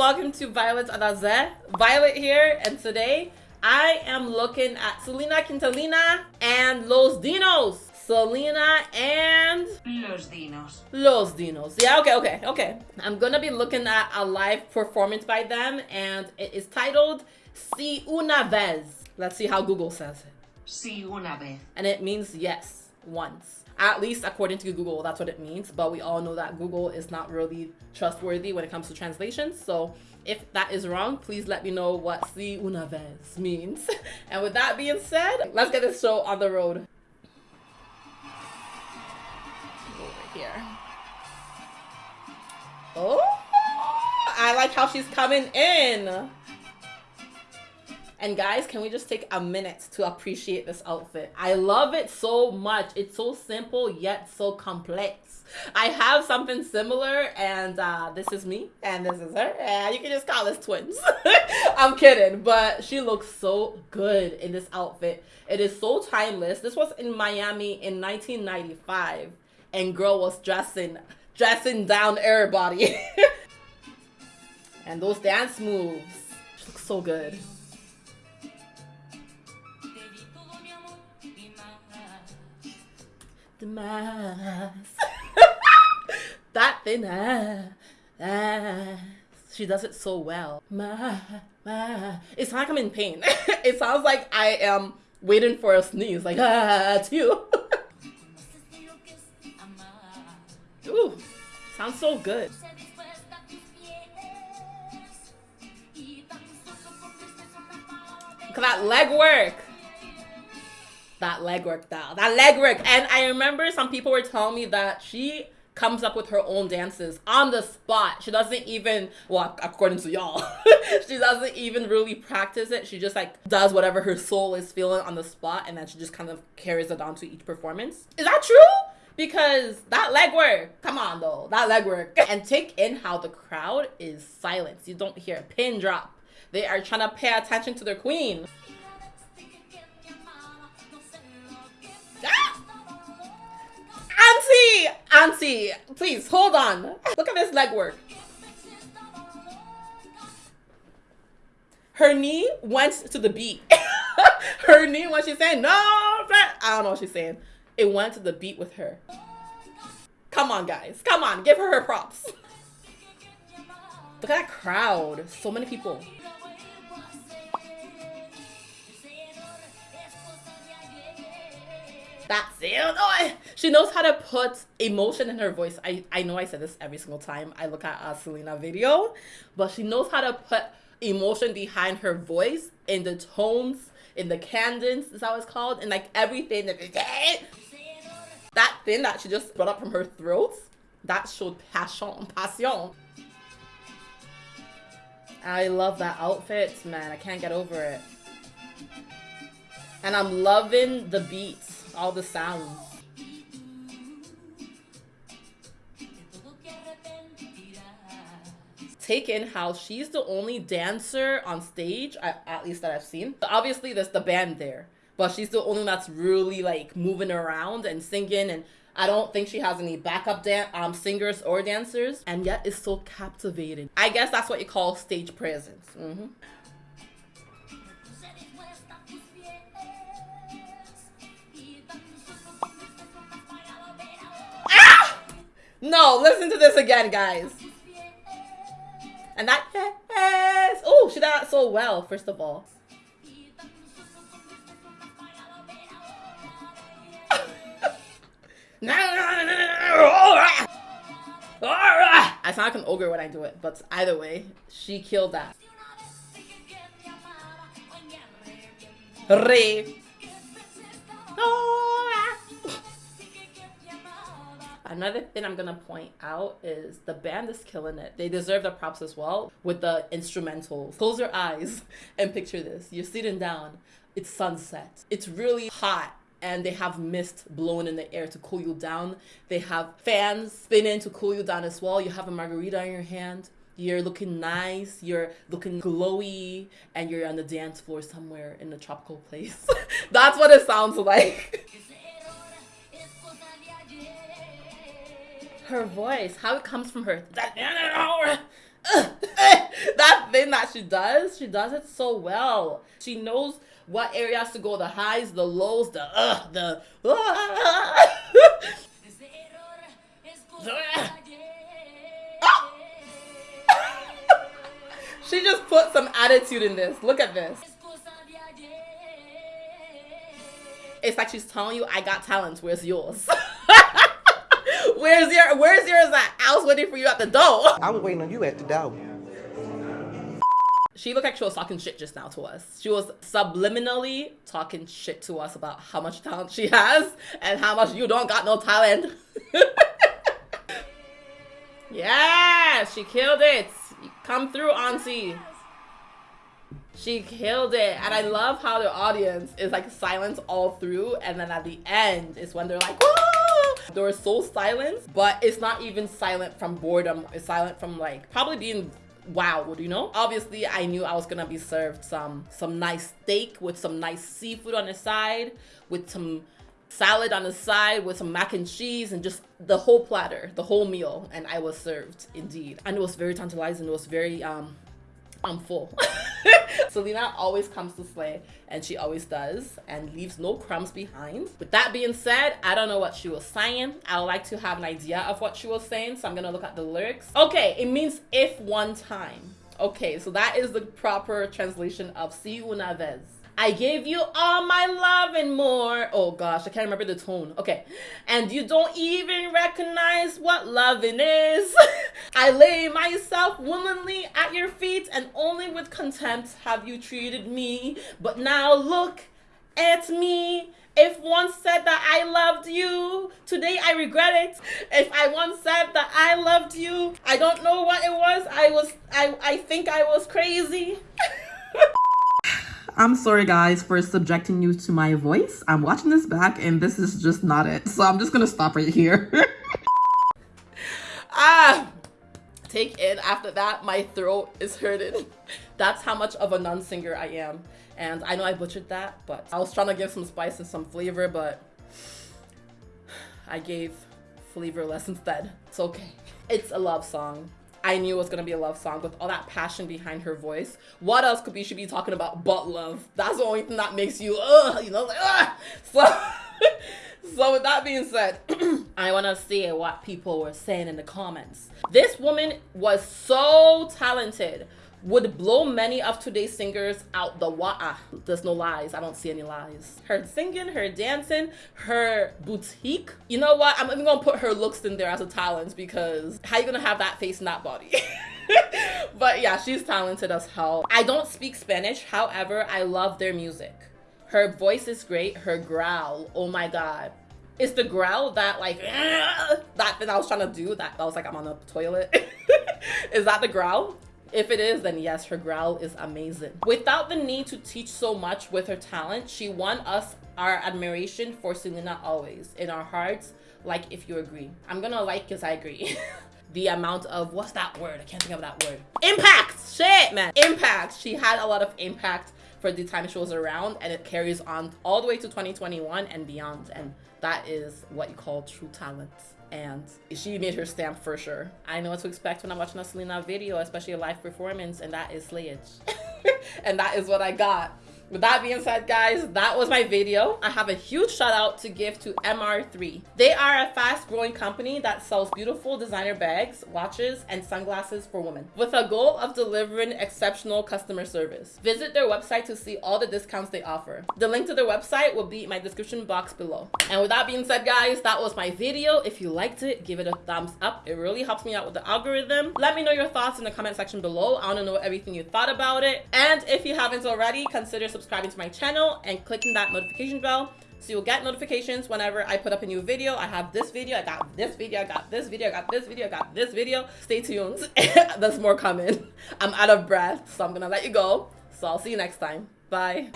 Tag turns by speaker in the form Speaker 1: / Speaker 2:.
Speaker 1: welcome to Violet Adaze. Violet here, and today I am looking at Selena Quintalina and Los Dinos. Selena and
Speaker 2: Los Dinos.
Speaker 1: Los Dinos. Yeah, okay, okay, okay. I'm gonna be looking at a live performance by them, and it is titled Si Una Vez. Let's see how Google says it.
Speaker 2: Si una vez.
Speaker 1: And it means yes, once. At least according to Google, that's what it means. But we all know that Google is not really trustworthy when it comes to translations. So if that is wrong, please let me know what si una vez means. and with that being said, let's get this show on the road. Over here. Oh, I like how she's coming in. And guys, can we just take a minute to appreciate this outfit? I love it so much. It's so simple yet so complex. I have something similar and uh, this is me and this is her. And you can just call us twins. I'm kidding, but she looks so good in this outfit. It is so timeless. This was in Miami in 1995 and girl was dressing dressing down everybody. and those dance moves look so good. that thin ass. She does it so well. Ma, ma. Like I'm in pain. it sounds like I am waiting for a sneeze. Like, ah, it's you. Ooh, sounds so good. Look at that leg work that leg work. That leg work. And I remember some people were telling me that she comes up with her own dances on the spot. She doesn't even, well, according to y'all, she doesn't even really practice it. She just like does whatever her soul is feeling on the spot and then she just kind of carries it on to each performance. Is that true? Because that leg work, come on though, that leg work. And take in how the crowd is silent. You don't hear a pin drop. They are trying to pay attention to their queen. Auntie! Auntie, please, hold on. Look at this leg work. Her knee went to the beat. her knee, when she's saying, no, I don't know what she's saying. It went to the beat with her. Come on, guys. Come on, give her her props. Look at that crowd. So many people. That's it. Oh, She knows how to put emotion in her voice. I, I know I said this every single time I look at a Selena video, but she knows how to put emotion behind her voice in the tones, in the cadence, is how it's called, and like everything. That thing that she just brought up from her throat, that showed passion, passion. I love that outfit, man. I can't get over it. And I'm loving the beats all the sounds. Take in how she's the only dancer on stage, at least that I've seen. Obviously, there's the band there, but she's the only one that's really like moving around and singing and I don't think she has any backup um, singers or dancers, and yet it's so captivating. I guess that's what you call stage presence. Mm -hmm. No, listen to this again, guys. And that yes. Oh, she did that so well, first of all. I sound like an ogre when I do it, but either way, she killed that. Re. Another thing I'm gonna point out is the band is killing it. They deserve the props as well with the instrumentals. Close your eyes and picture this. You're sitting down, it's sunset. It's really hot and they have mist blowing in the air to cool you down. They have fans spinning to cool you down as well. You have a margarita in your hand. You're looking nice, you're looking glowy, and you're on the dance floor somewhere in a tropical place. That's what it sounds like. Her voice, how it comes from her. That, that thing that she does. She does it so well. She knows what areas to go, the highs, the lows, the uh, the uh. she just put some attitude in this. Look at this. It's like she's telling you, I got talent. Where's yours? where's your Where's yours at? I was waiting for you at the door.
Speaker 3: I was waiting on you at the door.
Speaker 1: She looked like she was talking shit just now to us. She was subliminally talking shit to us about how much talent she has and how much you don't got no talent. yeah, she killed it. Come through, Auntie. She killed it. And I love how the audience is like silent all through. And then at the end is when they're like, Woo! They was so silent, but it's not even silent from boredom. It's silent from like probably being wowed, you know? Obviously, I knew I was gonna be served some some nice steak with some nice seafood on the side, with some salad on the side with some mac and cheese and just the whole platter, the whole meal, and I was served indeed. And it was very tantalizing. It was very um I'm full. Selena always comes to slay, and she always does, and leaves no crumbs behind. With that being said, I don't know what she was saying. I would like to have an idea of what she was saying, so I'm gonna look at the lyrics. Okay, it means if one time. Okay, so that is the proper translation of si una vez. I gave you all my love and more. Oh gosh, I can't remember the tone. Okay. And you don't even recognize what loving is. I lay myself willingly at your feet, and only with contempt have you treated me. But now look at me. If once said that I loved you, today I regret it. If I once said that I loved you, I don't know what it was. I was I I think I was crazy. I'm sorry guys for subjecting you to my voice. I'm watching this back and this is just not it. So I'm just gonna stop right here. ah, take in after that, my throat is hurting. That's how much of a non-singer I am. And I know I butchered that, but I was trying to give some spice and some flavor, but I gave flavor less instead. It's okay. It's a love song. I knew it was gonna be a love song with all that passion behind her voice. What else could we should be talking about but love? That's the only thing that makes you ugh, you know, like ugh. So so with that being said, I wanna see what people were saying in the comments. This woman was so talented would blow many of today's singers out the water. There's no lies. I don't see any lies. Her singing, her dancing, her boutique. You know what? I'm even gonna put her looks in there as a talent because how you gonna have that face and that body? but yeah, she's talented as hell. I don't speak Spanish. However, I love their music. Her voice is great. Her growl, oh my god. It's the growl that like that thing I was trying to do that I was like I'm on the toilet. is that the growl? If it is, then yes, her growl is amazing. Without the need to teach so much with her talent, she won us our admiration for Selena always. In our hearts, like if you agree. I'm gonna like because I agree. the amount of, what's that word? I can't think of that word. Impact! Shit, man. Impact. She had a lot of impact for the time she was around and it carries on all the way to 2021 and beyond. And that is what you call true talent and she made her stamp for sure. I know what to expect when I'm watching a Selena video, especially a live performance, and that is slayage. and that is what I got. With that being said, guys, that was my video. I have a huge shout out to give to MR3. They are a fast growing company that sells beautiful designer bags, watches, and sunglasses for women with a goal of delivering exceptional customer service. Visit their website to see all the discounts they offer. The link to their website will be in my description box below. And with that being said, guys, that was my video. If you liked it, give it a thumbs up. It really helps me out with the algorithm. Let me know your thoughts in the comment section below. I want to know everything you thought about it. And if you haven't already, consider subscribing subscribing to my channel and clicking that notification bell so you'll get notifications whenever I put up a new video. I have this video, I got this video, I got this video, I got this video, I got this video. Stay tuned. There's more coming. I'm out of breath, so I'm gonna let you go. So I'll see you next time. Bye.